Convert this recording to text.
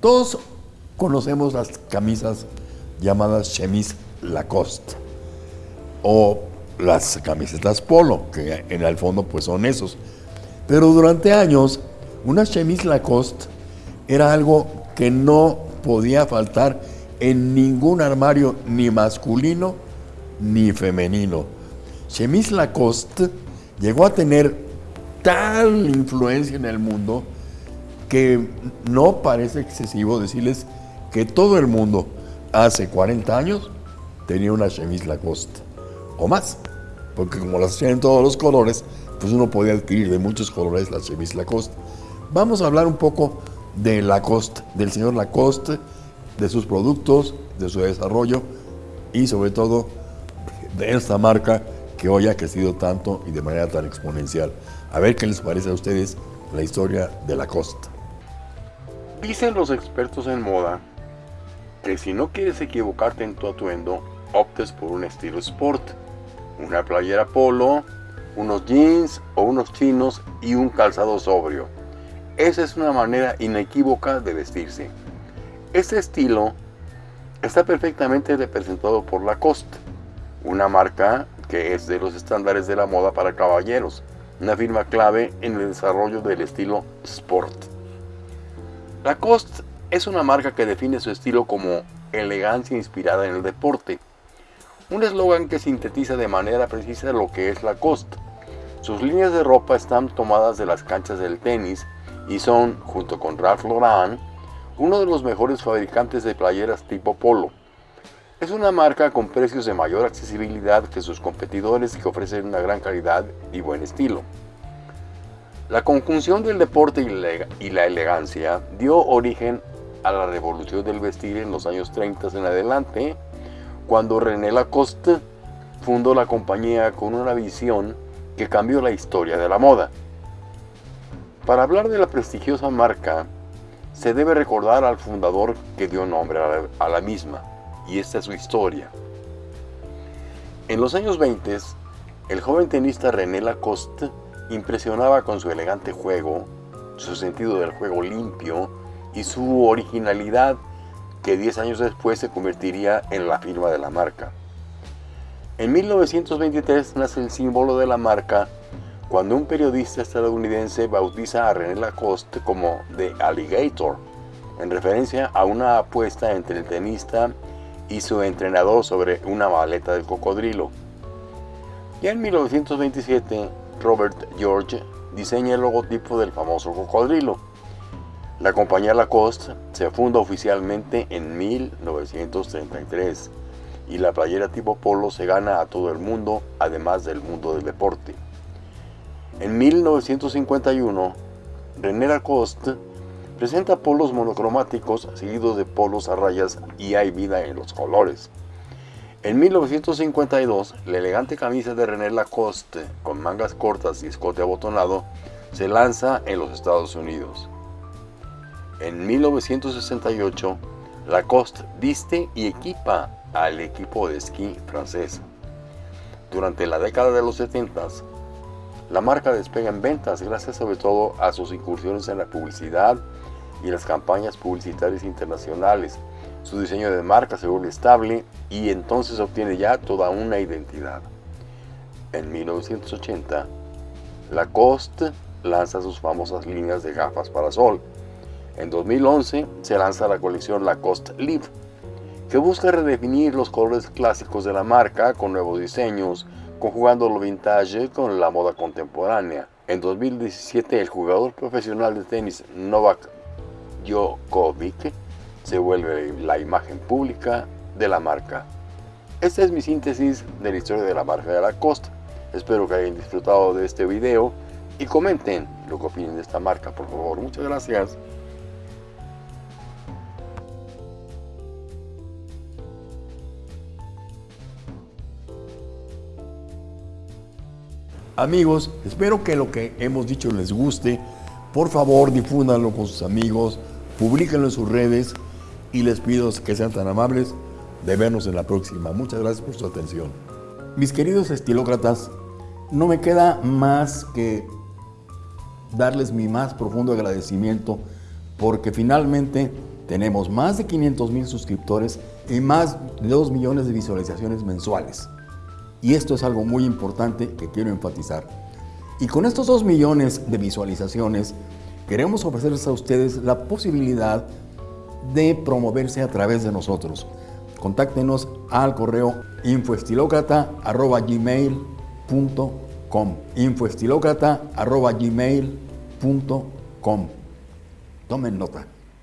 Todos conocemos las camisas llamadas chemise Lacoste o las camisetas polo, que en el fondo pues son esos. Pero durante años, una chemise Lacoste era algo que no podía faltar en ningún armario, ni masculino ni femenino. Chemise Lacoste llegó a tener tal influencia en el mundo que no parece excesivo decirles que todo el mundo hace 40 años tenía una chemise Lacoste o más, porque como las hacían en todos los colores, pues uno podía adquirir de muchos colores la chemise Lacoste. Vamos a hablar un poco de Lacoste, del señor Lacoste, de sus productos, de su desarrollo y sobre todo de esta marca que hoy ha crecido tanto y de manera tan exponencial. A ver qué les parece a ustedes la historia de Lacoste. Dicen los expertos en moda que si no quieres equivocarte en tu atuendo, optes por un estilo sport, una playera polo, unos jeans o unos chinos y un calzado sobrio. Esa es una manera inequívoca de vestirse. Este estilo está perfectamente representado por Lacoste, una marca que es de los estándares de la moda para caballeros, una firma clave en el desarrollo del estilo sport. Lacoste es una marca que define su estilo como elegancia inspirada en el deporte, un eslogan que sintetiza de manera precisa lo que es Lacoste. Sus líneas de ropa están tomadas de las canchas del tenis y son, junto con Ralph Lauren, uno de los mejores fabricantes de playeras tipo polo. Es una marca con precios de mayor accesibilidad que sus competidores que ofrecen una gran calidad y buen estilo. La conjunción del deporte y la elegancia dio origen a la revolución del vestir en los años 30 en adelante, cuando René Lacoste fundó la compañía con una visión que cambió la historia de la moda. Para hablar de la prestigiosa marca, se debe recordar al fundador que dio nombre a la, misma, y esta es su historia. En los años 20, el joven tenista René Lacoste impresionaba con su elegante juego, su sentido del juego limpio y su originalidad que 10 años después se convertiría en la firma de la marca. En 1923 nace el símbolo de la marca cuando un periodista estadounidense bautiza a René Lacoste como The Alligator, en referencia a una apuesta entre el tenista y su entrenador sobre una maleta del cocodrilo. Ya en 1927, Robert George diseña el logotipo del famoso cocodrilo. La compañía Lacoste se funda oficialmente en 1933 y la playera tipo polo se gana a todo el mundo, además del mundo del deporte. En 1951, René Lacoste presenta polos monocromáticos seguidos de polos a rayas y hay vida en los colores. En 1952, la elegante camisa de René Lacoste con mangas cortas y escote abotonado se lanza en los Estados Unidos. En 1968, Lacoste viste y equipa al equipo de esquí francés. Durante la década de los 70, la marca despega en ventas gracias sobre todo a sus incursiones en la publicidad y las campañas publicitarias internacionales, su diseño de marca se vuelve estable y entonces obtiene ya toda una identidad. En 1980, Lacoste lanza sus famosas líneas de gafas para sol. En 2011 se lanza la colección Lacoste Live, que busca redefinir los colores clásicos de la marca con nuevos diseños, conjugando lo vintage con la moda contemporánea. En 2017 el jugador profesional de tenis Novak Djokovic se vuelve la imagen pública de la marca. Esta es mi síntesis de la historia de la marca de Lacoste. Espero que hayan disfrutado de este video y comenten lo que opinen de esta marca, por favor. Muchas gracias. Amigos, espero que lo que hemos dicho les guste. Por favor, difúndanlo con sus amigos, publíquenlo en sus redes y les pido que sean tan amables de vernos en la próxima. Muchas gracias por su atención. Mis queridos estilócratas, no me queda más que darles mi más profundo agradecimiento porque finalmente Tenemos más de 500 mil suscriptores y más de 2 millones de visualizaciones mensuales. Y esto es algo muy importante que quiero enfatizar. Y con estos 2 millones de visualizaciones, queremos ofrecerles a ustedes la posibilidad de promoverse a través de nosotros. Contáctenos al correo infoestilocrata.gmail.com infoestilocrata.gmail.com Tomen nota.